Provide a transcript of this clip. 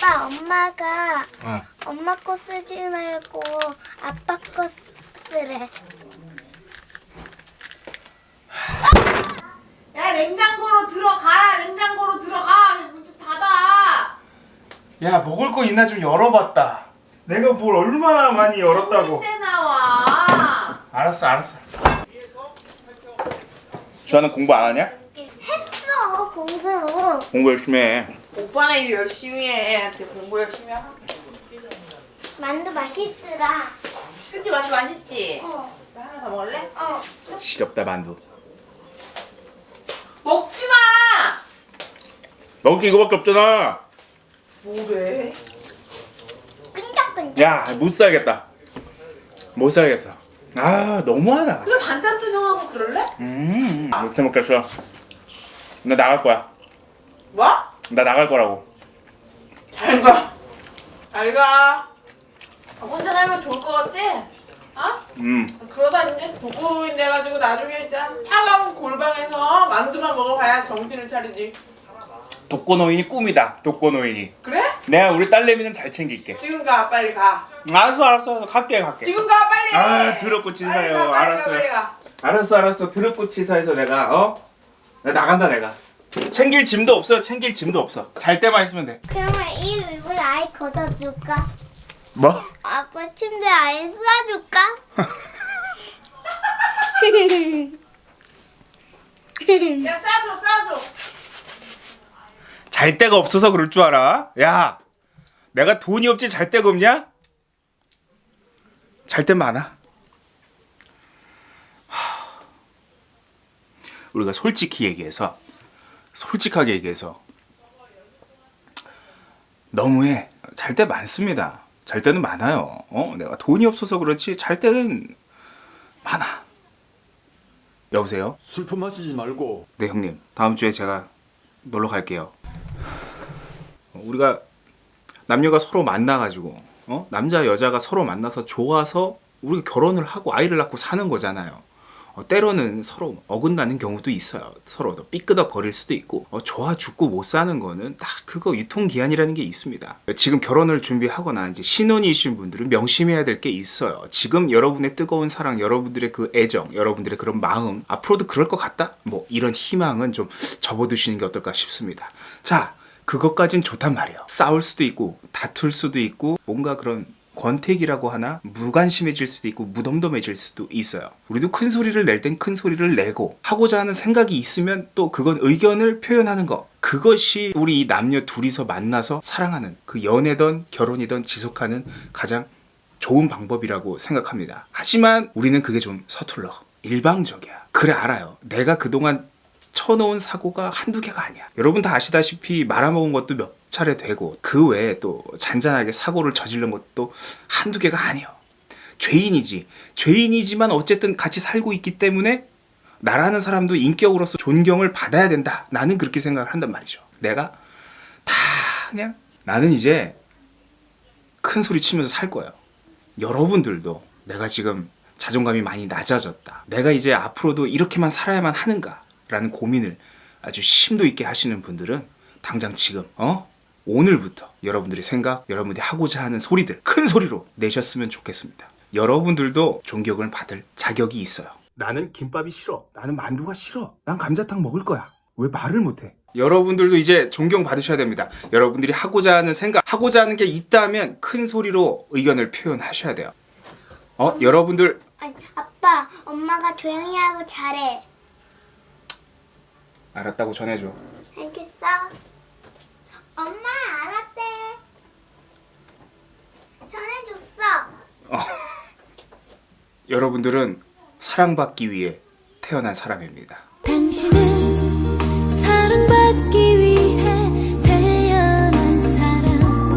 아빠 엄마가 어. 엄마 거 쓰지 말고 아빠 거 쓰래. 야 냉장고로 들어가라 냉장고로 들어가 문 좀 닫아 야 먹을 거 있나 좀 열어봤다 내가 뭘 얼마나 많이 열었다고 새 나와 알았어 알았어 주아는 공부 안 하냐? 했어 공부. 공부 열심히 해 오빠는 일 열심히 해 애한테 공부 열심히 하라 만두 맛있더라. 그치 만두 맛있지? 어. 나 하나 더 먹을래? 어. 지겹다 만두 먹지마 먹을 게 이거밖에 없잖아 뭐래? 끈적끈적. 야 못 살겠다 못 살겠어 아 너무하다 그럼 반찬도 정하고 그럴래? 음 못해 먹겠어 나 나갈 거야 뭐? 나 나갈 거라고 잘 가 잘 가 혼자 살면 좋을 것 같지? 어? 음 그러다 이제 독거노인 돼가지고 나중에 진짜 차가운 골방에서 만두만 먹어봐야 정신을 차리지 독거노인이 꿈이다 독거노인이 그래? 내가 우리 딸내미는 잘 챙길게 지금 가 빨리 가 알았어 알았어 갈게 갈게 지금 가 빨리 아, 더럽고 치사해요. 가, 빨리 가, 알았어요. 빨리 가. 알았어 알았어 드럽고 치사해서 내가 어? 나 나간다 내가 챙길 짐도 없어 챙길 짐도 없어 잘 때만 있으면 돼 그러면 이 이불 아예 걷어줄까? 뭐? 아빠 침대 아예 쏴줄까? 야 싸줘 싸줘 잘 데가 없어서 그럴 줄 알아? 야 내가 돈이 없지 잘 데가 없냐? 잘 데 많아 하, 우리가 솔직히 얘기해서 솔직하게 얘기해서 너무해 잘 때 많습니다 잘 때는 많아요 어? 내가 돈이 없어서 그렇지 잘 때는 많아 여보세요? 술품 마시지 말고 네 형님 다음 주에 제가 놀러 갈게요 우리가 남녀가 서로 만나가지고 어? 남자 여자가 서로 만나서 좋아서 우리가 결혼을 하고 아이를 낳고 사는 거잖아요. 어, 때로는 서로 어긋나는 경우도 있어요. 서로 삐끄덕 거릴 수도 있고 어, 좋아 죽고 못 사는 거는 딱 그거 유통기한이라는 게 있습니다. 지금 결혼을 준비하거나 이제 신혼이신 분들은 명심해야 될 게 있어요. 지금 여러분의 뜨거운 사랑 여러분들의 그 애정 여러분들의 그런 마음 앞으로도 그럴 것 같다? 뭐 이런 희망은 좀 접어두시는 게 어떨까 싶습니다. 자 그것까진 좋단 말이에요. 싸울 수도 있고 다툴 수도 있고 뭔가 그런 권태기라고 하나? 무관심해질 수도 있고 무덤덤해질 수도 있어요. 우리도 큰 소리를 낼 땐 큰 소리를 내고 하고자 하는 생각이 있으면 또 그건 의견을 표현하는 거. 그것이 우리 이 남녀 둘이서 만나서 사랑하는 그 연애든 결혼이든 지속하는 가장 좋은 방법이라고 생각합니다. 하지만 우리는 그게 좀 서툴러. 일방적이야. 그래 알아요. 내가 그동안 쳐놓은 사고가 한두 개가 아니야. 여러분 다 아시다시피 말아먹은 것도 몇 차례 되고 그 외에 또 잔잔하게 사고를 저지른 것도 한두 개가 아니에요. 죄인이지. 죄인이지만 어쨌든 같이 살고 있기 때문에 나라는 사람도 인격으로서 존경을 받아야 된다. 나는 그렇게 생각을 한단 말이죠. 내가 다 그냥 나는 이제 큰 소리 치면서 살 거예요. 여러분들도 내가 지금 자존감이 많이 낮아졌다. 내가 이제 앞으로도 이렇게만 살아야만 하는가? 라는 고민을 아주 심도 있게 하시는 분들은 당장 지금 어? 오늘부터 여러분들의 생각, 여러분들이 하고자 하는 소리들 큰 소리로 내셨으면 좋겠습니다. 여러분들도 존경을 받을 자격이 있어요. 나는 김밥이 싫어. 나는 만두가 싫어. 난 감자탕 먹을 거야. 왜 말을 못해? 여러분들도 이제 존경 받으셔야 됩니다. 여러분들이 하고자 하는 생각, 하고자 하는 게 있다면 큰 소리로 의견을 표현하셔야 돼요. 어? 여러분들 아니, 아빠 엄마가 조용히 하고 잘해. 알았다고 전해줘. 알겠어? 엄마 알았대. 전해줬어. 여러분들은 사랑받기 위해 태어난 사람입니다.